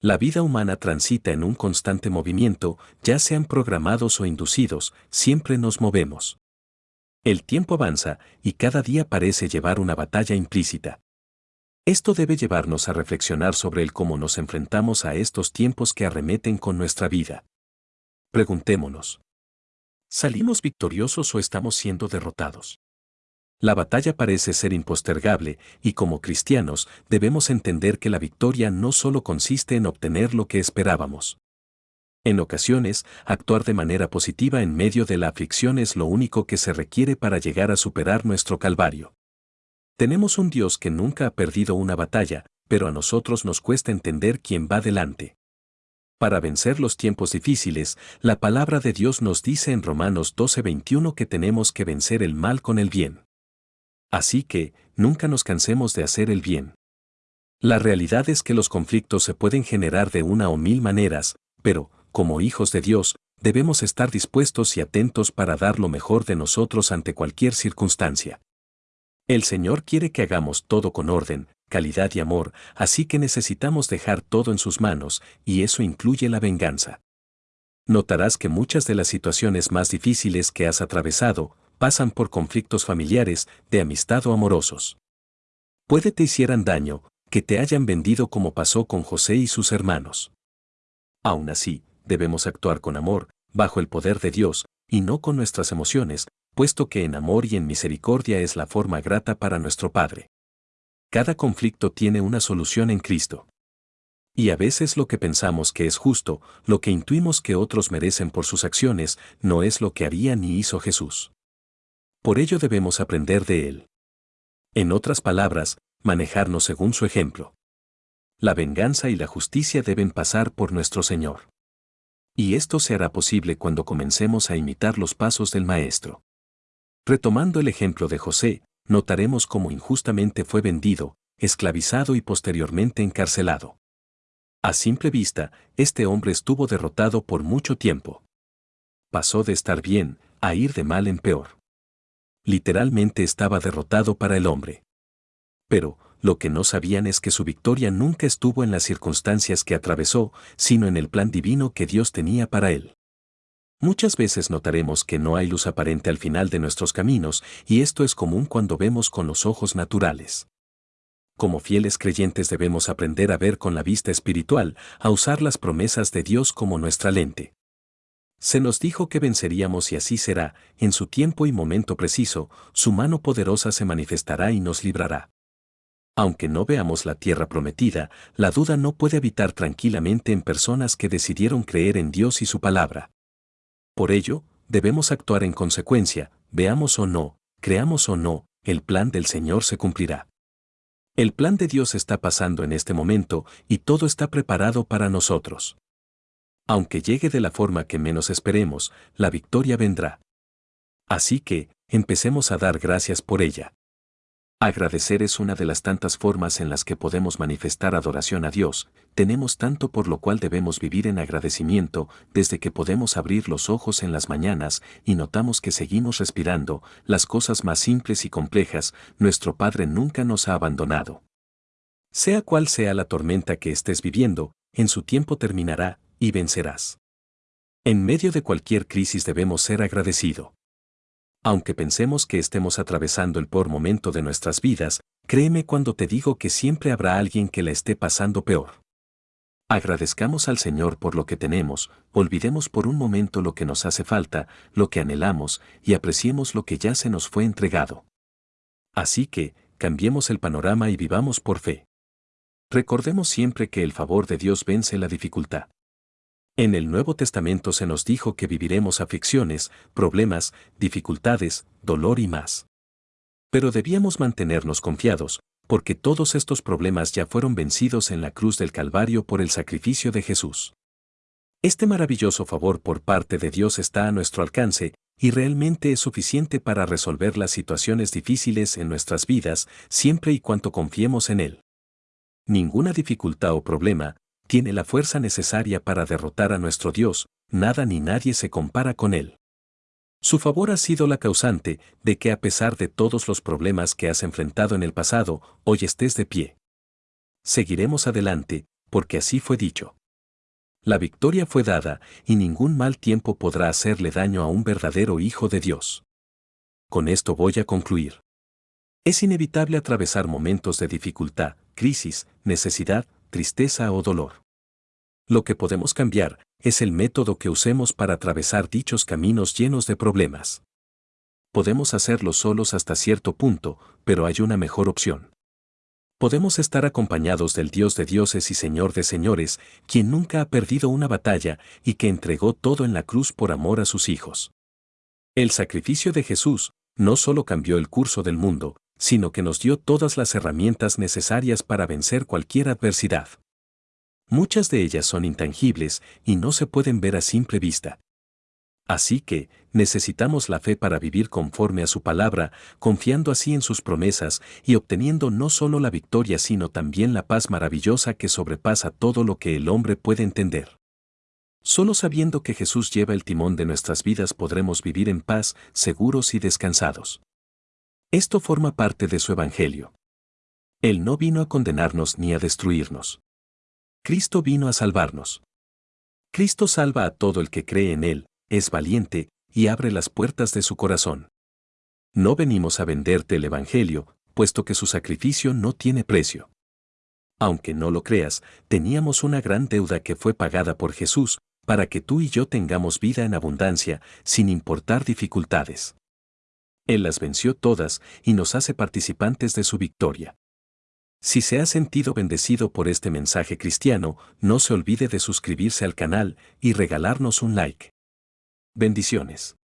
La vida humana transita en un constante movimiento, ya sean programados o inducidos, siempre nos movemos. El tiempo avanza y cada día parece llevar una batalla implícita. Esto debe llevarnos a reflexionar sobre el cómo nos enfrentamos a estos tiempos que arremeten con nuestra vida. Preguntémonos. ¿Salimos victoriosos o estamos siendo derrotados? La batalla parece ser impostergable y como cristianos debemos entender que la victoria no solo consiste en obtener lo que esperábamos. En ocasiones, actuar de manera positiva en medio de la aflicción es lo único que se requiere para llegar a superar nuestro calvario. Tenemos un Dios que nunca ha perdido una batalla, pero a nosotros nos cuesta entender quién va delante. Para vencer los tiempos difíciles, la palabra de Dios nos dice en Romanos 12:21 que tenemos que vencer el mal con el bien. Así que, nunca nos cansemos de hacer el bien. La realidad es que los conflictos se pueden generar de una o mil maneras, pero, como hijos de Dios, debemos estar dispuestos y atentos para dar lo mejor de nosotros ante cualquier circunstancia. El Señor quiere que hagamos todo con orden, calidad y amor, así que necesitamos dejar todo en sus manos, y eso incluye la venganza. Notarás que muchas de las situaciones más difíciles que has atravesado, pasan por conflictos familiares, de amistad o amorosos. Puede te hicieran daño, que te hayan vendido como pasó con José y sus hermanos. Aún así, debemos actuar con amor, bajo el poder de Dios, y no con nuestras emociones, puesto que en amor y en misericordia es la forma grata para nuestro Padre. Cada conflicto tiene una solución en Cristo. Y a veces lo que pensamos que es justo, lo que intuimos que otros merecen por sus acciones, no es lo que haría ni hizo Jesús. Por ello debemos aprender de él. En otras palabras, manejarnos según su ejemplo. La venganza y la justicia deben pasar por nuestro Señor. Y esto se hará posible cuando comencemos a imitar los pasos del Maestro. Retomando el ejemplo de José, notaremos cómo injustamente fue vendido, esclavizado y posteriormente encarcelado. A simple vista, este hombre estuvo derrotado por mucho tiempo. Pasó de estar bien, a ir de mal en peor literalmente estaba derrotado para el hombre. Pero, lo que no sabían es que su victoria nunca estuvo en las circunstancias que atravesó, sino en el plan divino que Dios tenía para él. Muchas veces notaremos que no hay luz aparente al final de nuestros caminos, y esto es común cuando vemos con los ojos naturales. Como fieles creyentes debemos aprender a ver con la vista espiritual, a usar las promesas de Dios como nuestra lente. Se nos dijo que venceríamos y así será, en su tiempo y momento preciso, su mano poderosa se manifestará y nos librará. Aunque no veamos la tierra prometida, la duda no puede habitar tranquilamente en personas que decidieron creer en Dios y su palabra. Por ello, debemos actuar en consecuencia, veamos o no, creamos o no, el plan del Señor se cumplirá. El plan de Dios está pasando en este momento y todo está preparado para nosotros. Aunque llegue de la forma que menos esperemos, la victoria vendrá. Así que, empecemos a dar gracias por ella. Agradecer es una de las tantas formas en las que podemos manifestar adoración a Dios, tenemos tanto por lo cual debemos vivir en agradecimiento desde que podemos abrir los ojos en las mañanas y notamos que seguimos respirando, las cosas más simples y complejas, nuestro Padre nunca nos ha abandonado. Sea cual sea la tormenta que estés viviendo, en su tiempo terminará, y vencerás. En medio de cualquier crisis debemos ser agradecido. Aunque pensemos que estemos atravesando el peor momento de nuestras vidas, créeme cuando te digo que siempre habrá alguien que la esté pasando peor. Agradezcamos al Señor por lo que tenemos, olvidemos por un momento lo que nos hace falta, lo que anhelamos, y apreciemos lo que ya se nos fue entregado. Así que, cambiemos el panorama y vivamos por fe. Recordemos siempre que el favor de Dios vence la dificultad. En el Nuevo Testamento se nos dijo que viviremos aflicciones, problemas, dificultades, dolor y más. Pero debíamos mantenernos confiados, porque todos estos problemas ya fueron vencidos en la cruz del Calvario por el sacrificio de Jesús. Este maravilloso favor por parte de Dios está a nuestro alcance, y realmente es suficiente para resolver las situaciones difíciles en nuestras vidas, siempre y cuanto confiemos en Él. Ninguna dificultad o problema, tiene la fuerza necesaria para derrotar a nuestro Dios, nada ni nadie se compara con Él. Su favor ha sido la causante de que a pesar de todos los problemas que has enfrentado en el pasado, hoy estés de pie. Seguiremos adelante, porque así fue dicho. La victoria fue dada, y ningún mal tiempo podrá hacerle daño a un verdadero Hijo de Dios. Con esto voy a concluir. Es inevitable atravesar momentos de dificultad, crisis, necesidad, tristeza o dolor. Lo que podemos cambiar es el método que usemos para atravesar dichos caminos llenos de problemas. Podemos hacerlo solos hasta cierto punto, pero hay una mejor opción. Podemos estar acompañados del Dios de dioses y Señor de señores, quien nunca ha perdido una batalla y que entregó todo en la cruz por amor a sus hijos. El sacrificio de Jesús no solo cambió el curso del mundo, sino que nos dio todas las herramientas necesarias para vencer cualquier adversidad. Muchas de ellas son intangibles y no se pueden ver a simple vista. Así que, necesitamos la fe para vivir conforme a su palabra, confiando así en sus promesas y obteniendo no solo la victoria sino también la paz maravillosa que sobrepasa todo lo que el hombre puede entender. Solo sabiendo que Jesús lleva el timón de nuestras vidas podremos vivir en paz, seguros y descansados. Esto forma parte de su Evangelio. Él no vino a condenarnos ni a destruirnos. Cristo vino a salvarnos. Cristo salva a todo el que cree en Él, es valiente, y abre las puertas de su corazón. No venimos a venderte el Evangelio, puesto que su sacrificio no tiene precio. Aunque no lo creas, teníamos una gran deuda que fue pagada por Jesús, para que tú y yo tengamos vida en abundancia, sin importar dificultades. Él las venció todas y nos hace participantes de su victoria. Si se ha sentido bendecido por este mensaje cristiano, no se olvide de suscribirse al canal y regalarnos un like. Bendiciones.